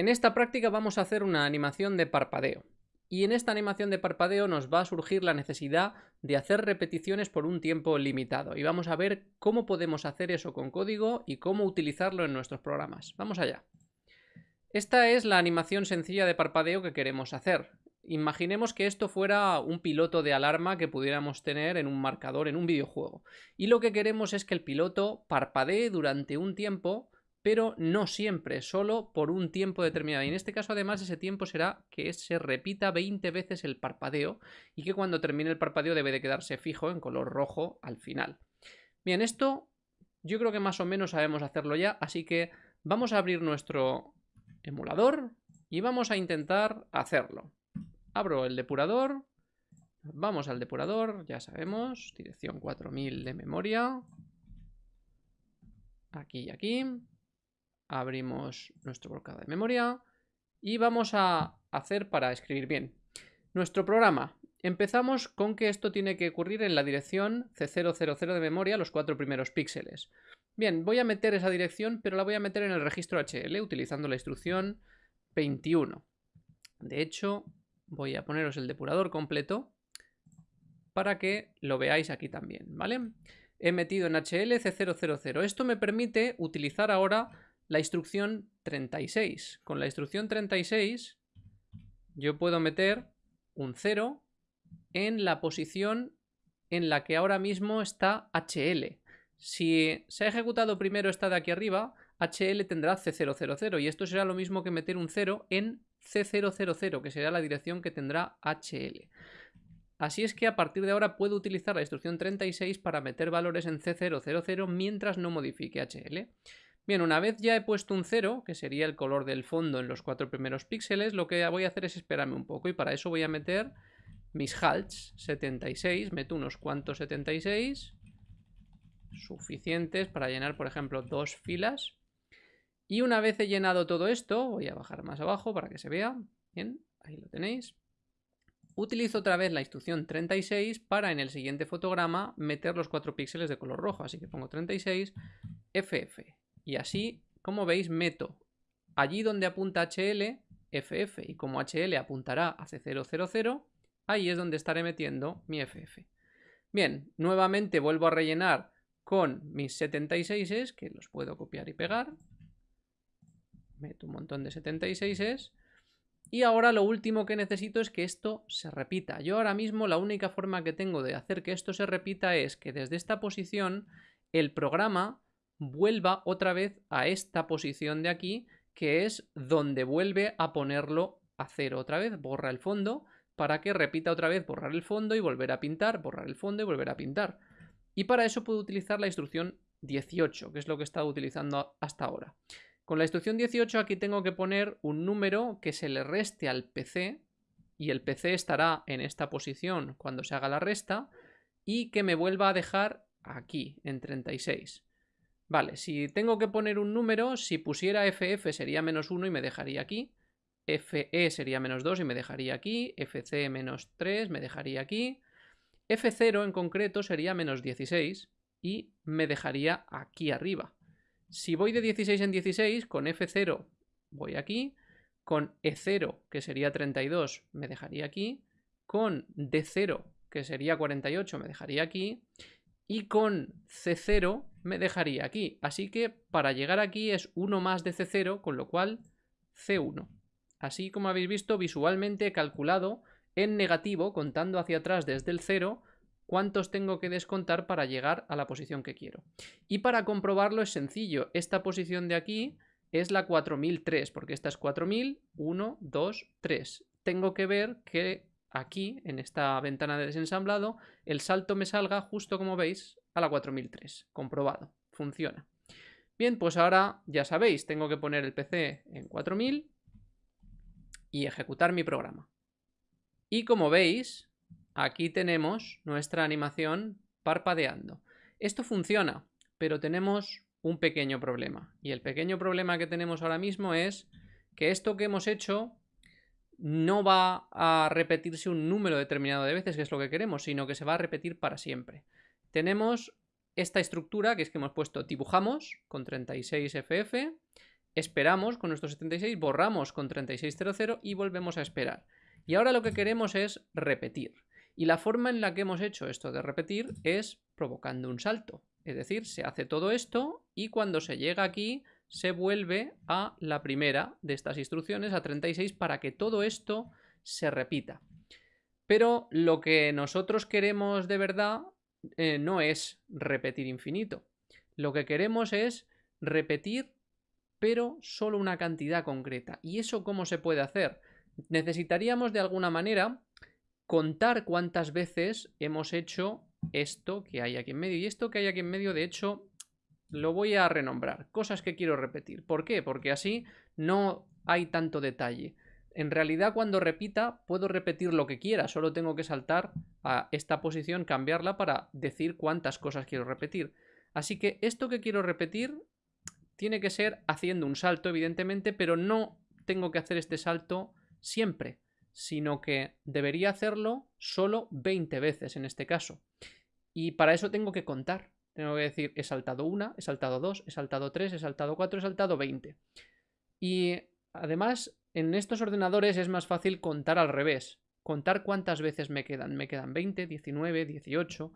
En esta práctica vamos a hacer una animación de parpadeo. Y en esta animación de parpadeo nos va a surgir la necesidad de hacer repeticiones por un tiempo limitado. Y vamos a ver cómo podemos hacer eso con código y cómo utilizarlo en nuestros programas. Vamos allá. Esta es la animación sencilla de parpadeo que queremos hacer. Imaginemos que esto fuera un piloto de alarma que pudiéramos tener en un marcador en un videojuego. Y lo que queremos es que el piloto parpadee durante un tiempo pero no siempre, solo por un tiempo determinado. Y en este caso, además, ese tiempo será que se repita 20 veces el parpadeo y que cuando termine el parpadeo debe de quedarse fijo en color rojo al final. Bien, esto yo creo que más o menos sabemos hacerlo ya, así que vamos a abrir nuestro emulador y vamos a intentar hacerlo. Abro el depurador, vamos al depurador, ya sabemos, dirección 4000 de memoria, aquí y aquí abrimos nuestro bloqueo de memoria y vamos a hacer para escribir bien. Nuestro programa. Empezamos con que esto tiene que ocurrir en la dirección C000 de memoria, los cuatro primeros píxeles. Bien, voy a meter esa dirección, pero la voy a meter en el registro HL utilizando la instrucción 21. De hecho, voy a poneros el depurador completo para que lo veáis aquí también, ¿vale? He metido en HL C000. Esto me permite utilizar ahora la instrucción 36. Con la instrucción 36 yo puedo meter un 0 en la posición en la que ahora mismo está HL. Si se ha ejecutado primero esta de aquí arriba, HL tendrá C000 y esto será lo mismo que meter un 0 en C000, que será la dirección que tendrá HL. Así es que a partir de ahora puedo utilizar la instrucción 36 para meter valores en C000 mientras no modifique HL. Bien, una vez ya he puesto un 0, que sería el color del fondo en los cuatro primeros píxeles, lo que voy a hacer es esperarme un poco y para eso voy a meter mis halts 76, meto unos cuantos 76 suficientes para llenar, por ejemplo, dos filas. Y una vez he llenado todo esto, voy a bajar más abajo para que se vea. Bien, ahí lo tenéis. Utilizo otra vez la instrucción 36 para en el siguiente fotograma meter los cuatro píxeles de color rojo. Así que pongo 36, FF. Y así, como veis, meto allí donde apunta HL, FF, y como HL apuntará a C000, ahí es donde estaré metiendo mi FF. Bien, nuevamente vuelvo a rellenar con mis 76s, que los puedo copiar y pegar. Meto un montón de 76s. Y ahora lo último que necesito es que esto se repita. Yo ahora mismo la única forma que tengo de hacer que esto se repita es que desde esta posición el programa vuelva otra vez a esta posición de aquí, que es donde vuelve a ponerlo a cero otra vez, borra el fondo, para que repita otra vez borrar el fondo y volver a pintar, borrar el fondo y volver a pintar. Y para eso puedo utilizar la instrucción 18, que es lo que he estado utilizando hasta ahora. Con la instrucción 18 aquí tengo que poner un número que se le reste al PC, y el PC estará en esta posición cuando se haga la resta, y que me vuelva a dejar aquí, en 36. Vale, si tengo que poner un número, si pusiera FF sería menos 1 y me dejaría aquí. FE sería menos 2 y me dejaría aquí. FC menos 3 me dejaría aquí. F0 en concreto sería menos 16 y me dejaría aquí arriba. Si voy de 16 en 16, con F0 voy aquí. Con E0, que sería 32, me dejaría aquí. Con D0, que sería 48, me dejaría aquí y con C0 me dejaría aquí. Así que para llegar aquí es 1 más de C0, con lo cual C1. Así como habéis visto, visualmente he calculado en negativo, contando hacia atrás desde el 0, cuántos tengo que descontar para llegar a la posición que quiero. Y para comprobarlo es sencillo. Esta posición de aquí es la 4003, porque esta es 4000, 1, 2, 3. Tengo que ver que aquí, en esta ventana de desensamblado, el salto me salga justo como veis a la 4003. Comprobado. Funciona. Bien, pues ahora ya sabéis, tengo que poner el PC en 4000 y ejecutar mi programa. Y como veis, aquí tenemos nuestra animación parpadeando. Esto funciona, pero tenemos un pequeño problema. Y el pequeño problema que tenemos ahora mismo es que esto que hemos hecho no va a repetirse un número determinado de veces, que es lo que queremos, sino que se va a repetir para siempre. Tenemos esta estructura, que es que hemos puesto dibujamos con 36FF, esperamos con nuestro 76, borramos con 3600 y volvemos a esperar. Y ahora lo que queremos es repetir. Y la forma en la que hemos hecho esto de repetir es provocando un salto. Es decir, se hace todo esto y cuando se llega aquí se vuelve a la primera de estas instrucciones, a 36, para que todo esto se repita. Pero lo que nosotros queremos de verdad eh, no es repetir infinito. Lo que queremos es repetir, pero solo una cantidad concreta. ¿Y eso cómo se puede hacer? Necesitaríamos de alguna manera contar cuántas veces hemos hecho esto que hay aquí en medio. Y esto que hay aquí en medio, de hecho, lo voy a renombrar. Cosas que quiero repetir. ¿Por qué? Porque así no hay tanto detalle. En realidad cuando repita puedo repetir lo que quiera, solo tengo que saltar a esta posición, cambiarla para decir cuántas cosas quiero repetir. Así que esto que quiero repetir tiene que ser haciendo un salto, evidentemente, pero no tengo que hacer este salto siempre, sino que debería hacerlo solo 20 veces en este caso. Y para eso tengo que contar. Tengo que decir, he saltado una, he saltado dos, he saltado tres, he saltado cuatro, he saltado 20. Y además, en estos ordenadores es más fácil contar al revés. Contar cuántas veces me quedan. Me quedan 20, 19, 18.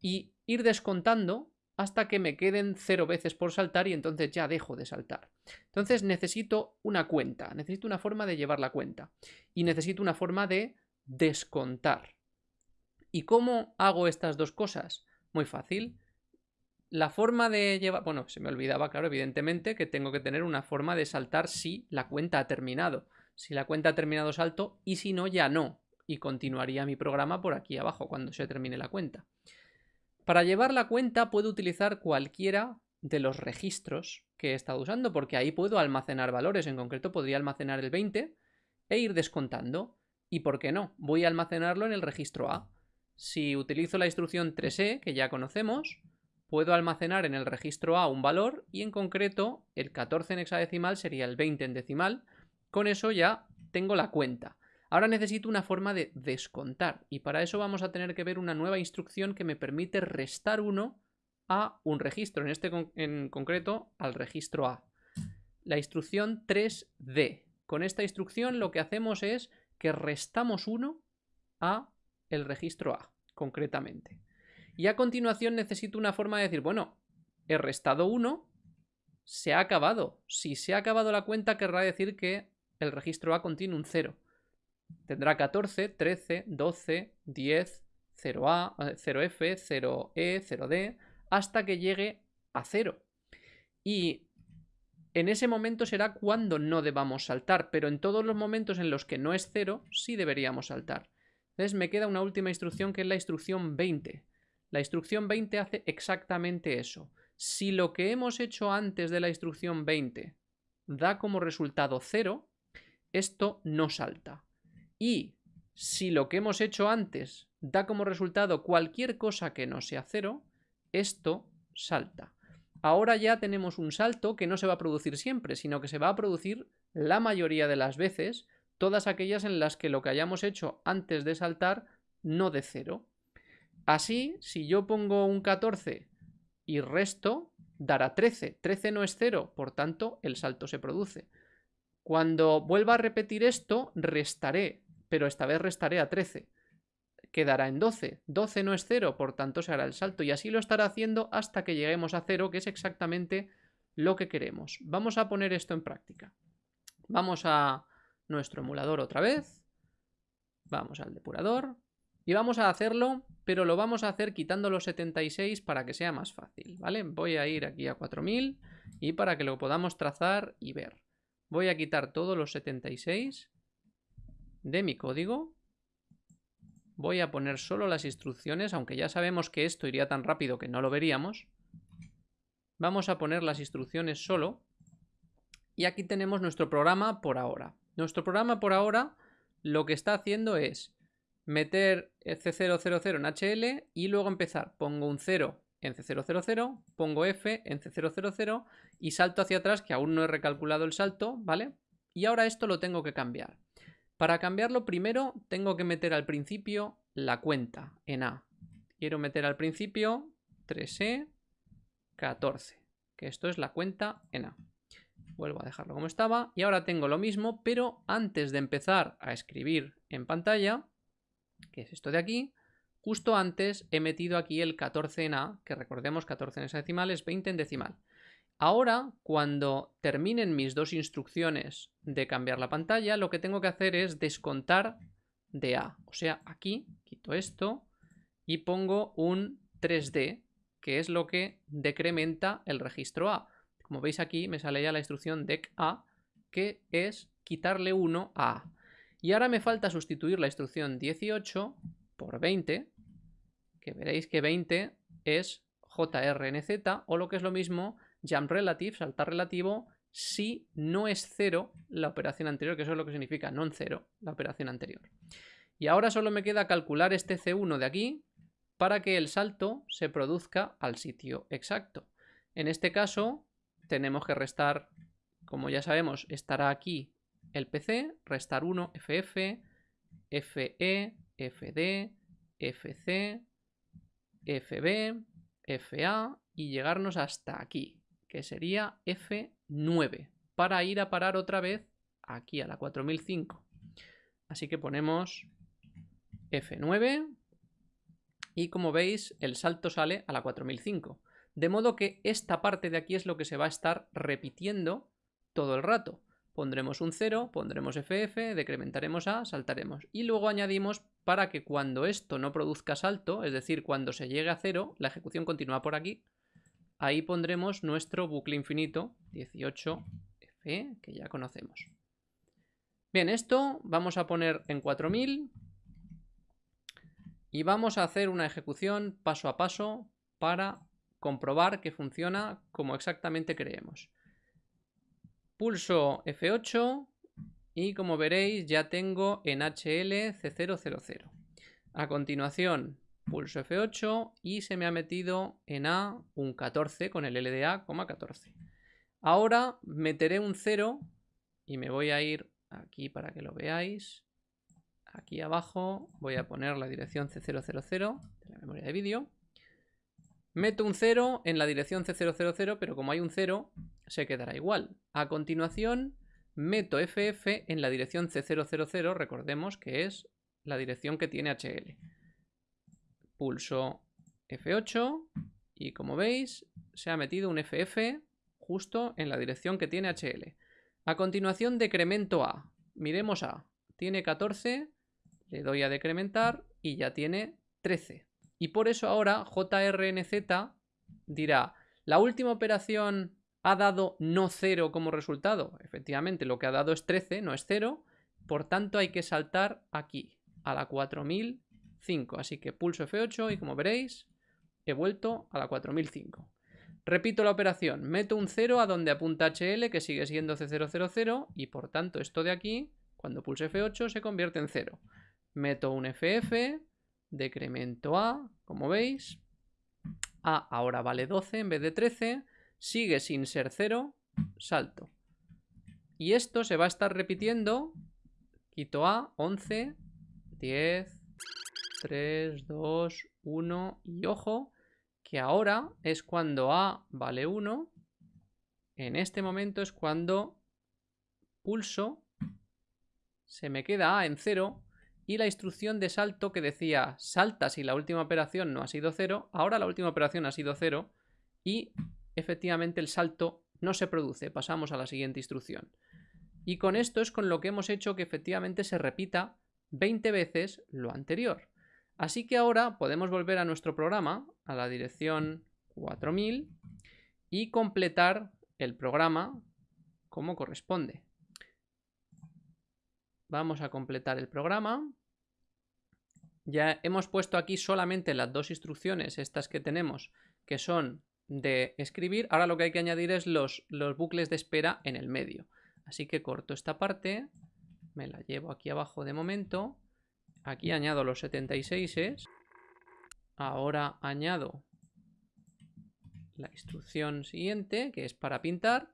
Y ir descontando hasta que me queden cero veces por saltar y entonces ya dejo de saltar. Entonces necesito una cuenta, necesito una forma de llevar la cuenta y necesito una forma de descontar. ¿Y cómo hago estas dos cosas? Muy fácil. La forma de llevar... Bueno, se me olvidaba, claro, evidentemente, que tengo que tener una forma de saltar si la cuenta ha terminado. Si la cuenta ha terminado, salto, y si no, ya no. Y continuaría mi programa por aquí abajo, cuando se termine la cuenta. Para llevar la cuenta puedo utilizar cualquiera de los registros que he estado usando, porque ahí puedo almacenar valores. En concreto, podría almacenar el 20 e ir descontando. ¿Y por qué no? Voy a almacenarlo en el registro A. Si utilizo la instrucción 3e, que ya conocemos, puedo almacenar en el registro A un valor y en concreto el 14 en hexadecimal sería el 20 en decimal. Con eso ya tengo la cuenta. Ahora necesito una forma de descontar y para eso vamos a tener que ver una nueva instrucción que me permite restar 1 a un registro, en este en concreto al registro A. La instrucción 3D. Con esta instrucción lo que hacemos es que restamos 1 a el registro A, concretamente. Y a continuación necesito una forma de decir, bueno, he restado 1, se ha acabado. Si se ha acabado la cuenta, querrá decir que el registro A contiene un 0. Tendrá 14, 13, 12, 10, 0A, 0F, 0E, 0D, hasta que llegue a 0. Y en ese momento será cuando no debamos saltar, pero en todos los momentos en los que no es 0, sí deberíamos saltar. Me queda una última instrucción que es la instrucción 20. La instrucción 20 hace exactamente eso. Si lo que hemos hecho antes de la instrucción 20 da como resultado 0, esto no salta. Y si lo que hemos hecho antes da como resultado cualquier cosa que no sea 0, esto salta. Ahora ya tenemos un salto que no se va a producir siempre, sino que se va a producir la mayoría de las veces todas aquellas en las que lo que hayamos hecho antes de saltar no de cero. Así, si yo pongo un 14 y resto, dará 13. 13 no es cero, por tanto, el salto se produce. Cuando vuelva a repetir esto, restaré, pero esta vez restaré a 13. Quedará en 12. 12 no es cero, por tanto se hará el salto. Y así lo estará haciendo hasta que lleguemos a cero, que es exactamente lo que queremos. Vamos a poner esto en práctica. Vamos a nuestro emulador otra vez. Vamos al depurador. Y vamos a hacerlo, pero lo vamos a hacer quitando los 76 para que sea más fácil, ¿vale? Voy a ir aquí a 4000 y para que lo podamos trazar y ver. Voy a quitar todos los 76 de mi código. Voy a poner solo las instrucciones, aunque ya sabemos que esto iría tan rápido que no lo veríamos. Vamos a poner las instrucciones solo. Y aquí tenemos nuestro programa por ahora. Nuestro programa por ahora lo que está haciendo es meter C000 en HL y luego empezar. Pongo un 0 en C000, pongo F en C000 y salto hacia atrás, que aún no he recalculado el salto, ¿vale? Y ahora esto lo tengo que cambiar. Para cambiarlo primero tengo que meter al principio la cuenta en A. Quiero meter al principio 3E 14, que esto es la cuenta en A. vuelvo a dejarlo como estaba y ahora tengo lo mismo, pero antes de empezar a escribir en pantalla, que es esto de aquí, justo antes he metido aquí el 14 en A, que recordemos 14 en decimal es 20 en decimal. Ahora, cuando terminen mis dos instrucciones de cambiar la pantalla, lo que tengo que hacer es descontar de A. O sea, aquí quito esto y pongo un 3D, que es lo que decrementa el registro A. Como veis aquí me sale ya la instrucción dec A, que es quitarle 1 a A. Y ahora me falta sustituir la instrucción 18 por 20, que veréis que 20 es JRNZ, o lo que es lo mismo, jump relative, saltar relativo, si no es 0 la operación anterior, que eso es lo que significa non 0 la operación anterior. Y ahora solo me queda calcular este C1 de aquí para que el salto se produzca al sitio exacto. En este caso tenemos que restar, como ya sabemos, estará aquí el PC, restar 1, FF, FE, FD, FC, FB, FA y llegarnos hasta aquí, que sería F9, para ir a parar otra vez aquí a la 4005. Así que ponemos F9 y como veis el salto sale a la 4005. De modo que esta parte de aquí es lo que se va a estar repitiendo todo el rato. Pondremos un 0, pondremos FF, decrementaremos A, saltaremos. Y luego añadimos para que cuando esto no produzca salto, es decir, cuando se llegue a 0, la ejecución continúa por aquí. Ahí pondremos nuestro bucle infinito 18F, que ya conocemos. Bien, esto vamos a poner en 4000 y vamos a hacer una ejecución paso a paso para comprobar que funciona como exactamente creemos. Pulso F8 y como veréis ya tengo en HL C000. A continuación pulso F8 y se me ha metido en A un 14 con el LDA, 14. Ahora meteré un 0 y me voy a ir aquí para que lo veáis. Aquí abajo voy a poner la dirección C000 de la memoria de vídeo. Meto un 0 en la dirección C000, pero como hay un 0, se quedará igual. A continuación, meto FF en la dirección C000, recordemos que es la dirección que tiene HL. Pulso F8 y como veis, se ha metido un FF justo en la dirección que tiene HL. A continuación decremento A. Miremos A. Tiene 14, le doy a decrementar y ya tiene 13. Y por eso ahora JRNZ dirá, la última operación ha dado no 0 como resultado. Efectivamente, lo que ha dado es 13, no es 0. Por tanto, hay que saltar aquí, a la 4005. Así que pulso F8 y como veréis, he vuelto a la 4005. Repito la operación, meto un 0 a donde apunta HL, que sigue siendo C000, y por tanto esto de aquí, cuando pulso F8, se convierte en 0 meto un FF, decremento A, como veis, A ahora vale 12 en vez de 13, sigue sin ser 0, salto. Y esto se va a estar repitiendo, quito A, 11, 10, 3, 2, 1 y ojo, que ahora es cuando A vale 1, en este momento es cuando pulso, se me queda A en 0 y la instrucción de salto que decía salta si la última operación no ha sido 0, ahora la última operación ha sido 0 y efectivamente el salto no se produce, pasamos a la siguiente instrucción. Y con esto es con lo que hemos hecho que efectivamente se repita 20 veces lo anterior. Así que ahora podemos volver a nuestro programa, a la dirección 4000 y completar el programa como corresponde. Vamos a completar el programa. Ya hemos puesto aquí solamente las dos instrucciones, estas que tenemos, que son de escribir. Ahora lo que hay que añadir es los, los bucles de espera en el medio. Así que corto esta parte, me la llevo aquí abajo de momento. Aquí añado los 76. Ahora añado la instrucción siguiente, que es para pintar.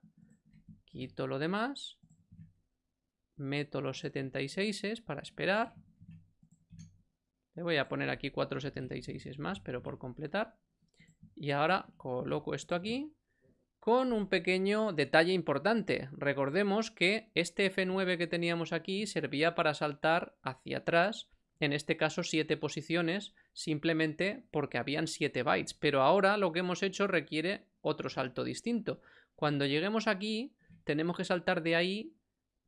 Quito lo demás meto los 76 para esperar. Le voy a poner aquí 4 76 más, pero por completar. Y ahora coloco esto aquí. con un pequeño detalle importante. Recordemos que este F9 que teníamos aquí servía para saltar hacia atrás, en este caso 7 posiciones, simplemente porque habían 7 bytes. Pero ahora lo que hemos hecho requiere otro salto distinto. Cuando lleguemos aquí, tenemos que saltar de ahí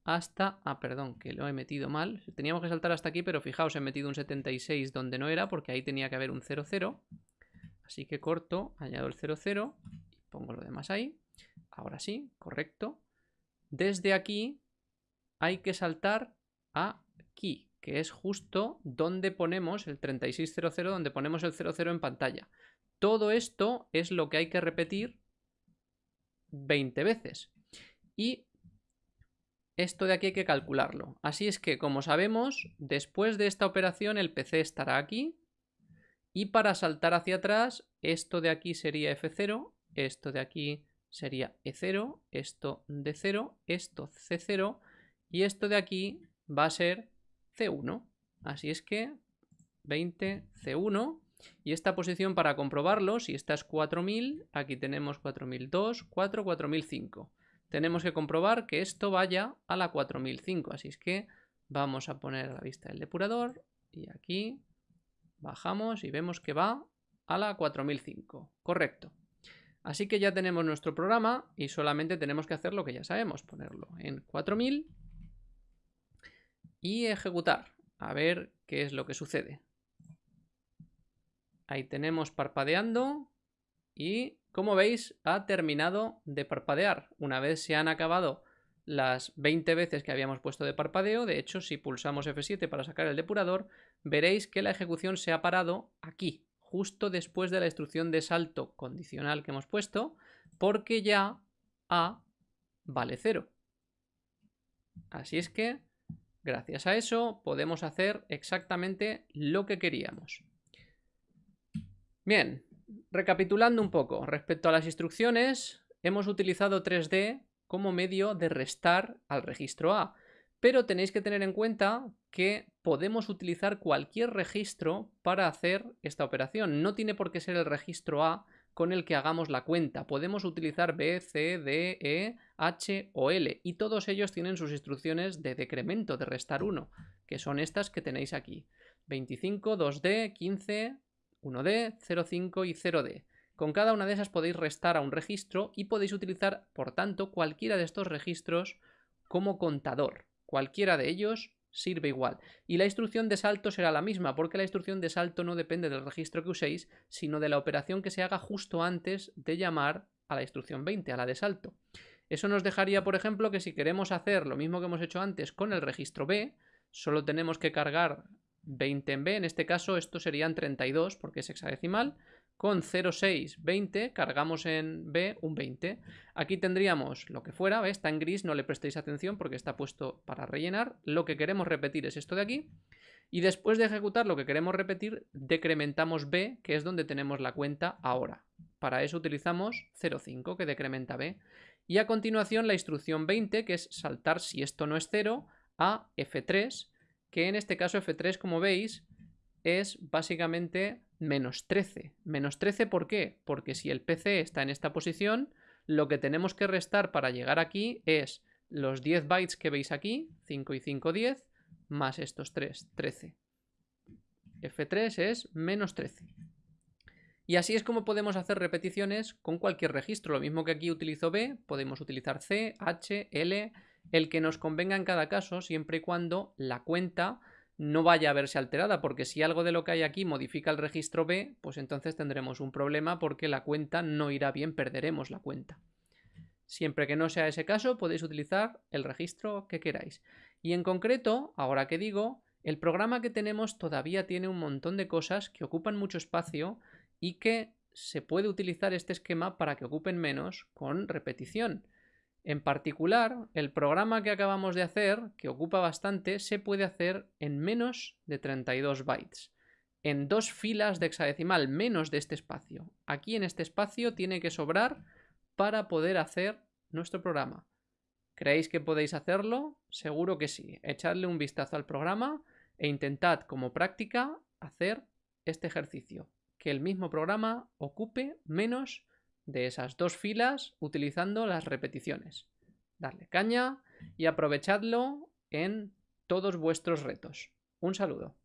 hasta... Ah, perdón, que lo he metido mal. Teníamos que saltar hasta aquí, pero fijaos, he metido un 76 donde no era, porque ahí tenía que haber un 00. Así que corto, añado el 00 Pongo lo demás ahí. Ahora sí, correcto. Desde aquí hay que saltar aquí, que es justo donde ponemos el 3600, donde ponemos el 00 en pantalla. Todo esto es lo que hay que repetir 20 veces. Y esto de aquí hay que calcularlo. Así es que, como sabemos, después de esta operación el PC estará aquí. Y para saltar hacia atrás, esto de aquí sería F0 esto de aquí sería E0, esto de 0, esto C0 y esto de aquí va a ser C1. Así es que 20 C1 y esta posición para comprobarlo, si esta es 4000, aquí tenemos 4002, 4, 4005. Tenemos que comprobar que esto vaya a la 4005, así es que vamos a poner a la vista el depurador y aquí bajamos y vemos que va a la 4005. Correcto. Así que ya tenemos nuestro programa y solamente tenemos que hacer lo que ya sabemos, ponerlo en 4000 y ejecutar, a ver qué es lo que sucede. Ahí tenemos parpadeando y como veis ha terminado de parpadear. Una vez se han acabado las 20 veces que habíamos puesto de parpadeo, de hecho si pulsamos F7 para sacar el depurador, veréis que la ejecución se ha parado aquí, justo después de la instrucción de salto condicional que hemos puesto, porque ya A vale 0. Así es que, gracias a eso, podemos hacer exactamente lo que queríamos. Bien, recapitulando un poco, respecto a las instrucciones, hemos utilizado 3D como medio de restar al registro A, pero tenéis que tener en cuenta que podemos utilizar cualquier registro para hacer esta operación. No tiene por qué ser el registro A con el que hagamos la cuenta. Podemos utilizar B, C, D, E, H o L y todos ellos tienen sus instrucciones de decremento, de restar 1, que son estas que tenéis aquí. 25, 2D, 15, 1D, 0,5 y 0D. Con cada una de esas podéis restar a un registro y podéis utilizar, por tanto, cualquiera de estos registros como contador. Cualquiera de ellos sirve igual. Y la instrucción de salto será la misma, porque la instrucción de salto no depende del registro que uséis, sino de la operación que se haga justo antes de llamar a la instrucción 20, a la de salto. Eso nos dejaría, por ejemplo, que si queremos hacer lo mismo que hemos hecho antes con el registro B, solo tenemos que cargar 20 en B, en este caso esto serían 32 porque es hexadecimal, con 0,620 cargamos en B un 20. Aquí tendríamos lo que fuera, está en gris, no le prestéis atención porque está puesto para rellenar. Lo que queremos repetir es esto de aquí. Y después de ejecutar lo que queremos repetir, decrementamos B, que es donde tenemos la cuenta ahora. Para eso utilizamos 0,5, que decrementa B. Y a continuación la instrucción 20, que es saltar si esto no es 0, a F3, que en este caso F3, como veis, es básicamente menos 13. Menos 13 ¿por qué? Porque si el PC está en esta posición, lo que tenemos que restar para llegar aquí es los 10 bytes que veis aquí, 5 y 5, 10, más estos 3, 13. F3 es menos 13. Y así es como podemos hacer repeticiones con cualquier registro. Lo mismo que aquí utilizo B, podemos utilizar C, H, L, el que nos convenga en cada caso, siempre y cuando la cuenta no vaya a verse alterada, porque si algo de lo que hay aquí modifica el registro B, pues entonces tendremos un problema porque la cuenta no irá bien, perderemos la cuenta. Siempre que no sea ese caso, podéis utilizar el registro que queráis. Y en concreto, ahora que digo, el programa que tenemos todavía tiene un montón de cosas que ocupan mucho espacio y que se puede utilizar este esquema para que ocupen menos con repetición. En particular, el programa que acabamos de hacer, que ocupa bastante, se puede hacer en menos de 32 bytes. En dos filas de hexadecimal, menos de este espacio. Aquí en este espacio tiene que sobrar para poder hacer nuestro programa. ¿Creéis que podéis hacerlo? Seguro que sí. Echadle un vistazo al programa e intentad como práctica hacer este ejercicio. Que el mismo programa ocupe menos de esas dos filas utilizando las repeticiones. Darle caña y aprovechadlo en todos vuestros retos. Un saludo.